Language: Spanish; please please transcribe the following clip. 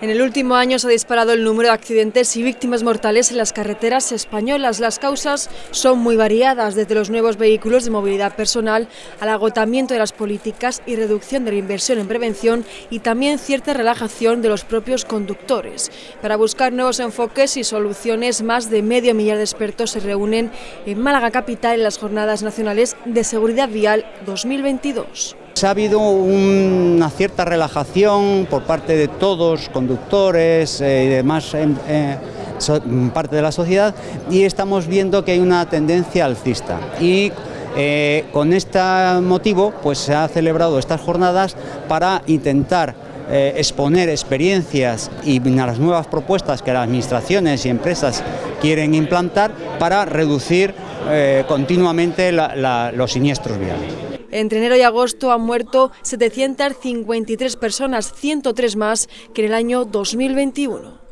En el último año se ha disparado el número de accidentes y víctimas mortales en las carreteras españolas. Las causas son muy variadas, desde los nuevos vehículos de movilidad personal al agotamiento de las políticas y reducción de la inversión en prevención y también cierta relajación de los propios conductores. Para buscar nuevos enfoques y soluciones, más de medio millar de expertos se reúnen en Málaga Capital en las Jornadas Nacionales de Seguridad Vial 2022. Ha habido una cierta relajación por parte de todos, conductores eh, y demás eh, parte de la sociedad y estamos viendo que hay una tendencia alcista y eh, con este motivo pues se ha celebrado estas jornadas para intentar exponer experiencias y las nuevas propuestas que las administraciones y empresas quieren implantar para reducir continuamente los siniestros viales. Entre enero y agosto han muerto 753 personas, 103 más que en el año 2021.